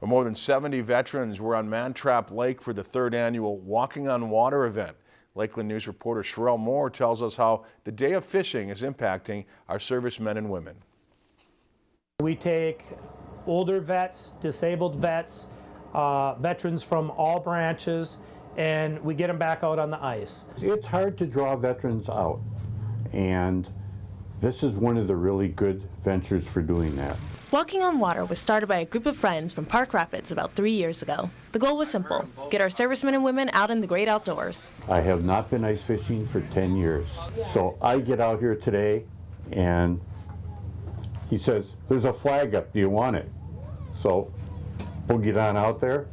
Well, More than 70 veterans were on Mantrap Lake for the third annual Walking on Water event. Lakeland News reporter Sherelle Moore tells us how the day of fishing is impacting our servicemen and women. We take older vets, disabled vets, uh, veterans from all branches, and we get them back out on the ice. It's hard to draw veterans out, and this is one of the really good ventures for doing that. Walking on Water was started by a group of friends from Park Rapids about three years ago. The goal was simple get our servicemen and women out in the great outdoors. I have not been ice fishing for 10 years, so I get out here today and he says, There's a flag up, do you want it? So we'll get on out there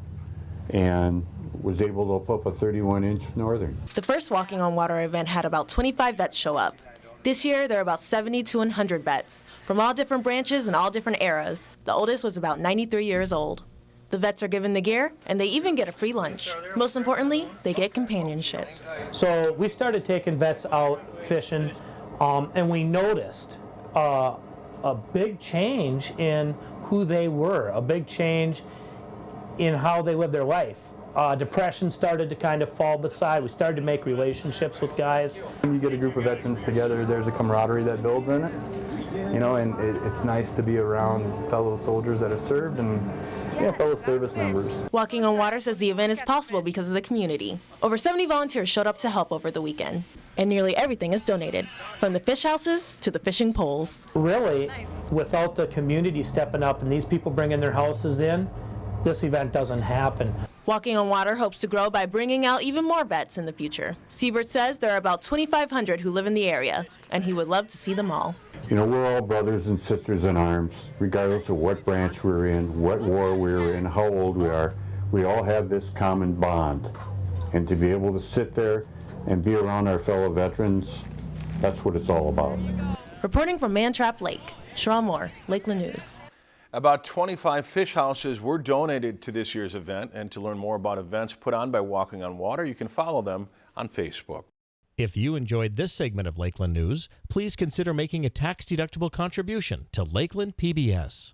and was able to put up a 31 inch northern. The first Walking on Water event had about 25 vets show up. This year, there are about 70 to 100 vets from all different branches and all different eras. The oldest was about 93 years old. The vets are given the gear, and they even get a free lunch. Most importantly, they get companionship. So we started taking vets out fishing, um, and we noticed uh, a big change in who they were, a big change in how they lived their life. Uh, depression started to kind of fall beside. We started to make relationships with guys. When you get a group of veterans together, there's a camaraderie that builds in it. You know, and it, it's nice to be around fellow soldiers that have served and yeah, fellow service members. Walking on Water says the event is possible because of the community. Over 70 volunteers showed up to help over the weekend, and nearly everything is donated, from the fish houses to the fishing poles. Really, without the community stepping up and these people bringing their houses in, this event doesn't happen. Walking on Water hopes to grow by bringing out even more vets in the future. Siebert says there are about 2,500 who live in the area, and he would love to see them all. You know, we're all brothers and sisters in arms, regardless of what branch we're in, what war we're in, how old we are. We all have this common bond. And to be able to sit there and be around our fellow veterans, that's what it's all about. Reporting from Mantrap Lake, Sherelle Moore, Lakeland News. About 25 fish houses were donated to this year's event, and to learn more about events put on by Walking on Water, you can follow them on Facebook. If you enjoyed this segment of Lakeland News, please consider making a tax-deductible contribution to Lakeland PBS.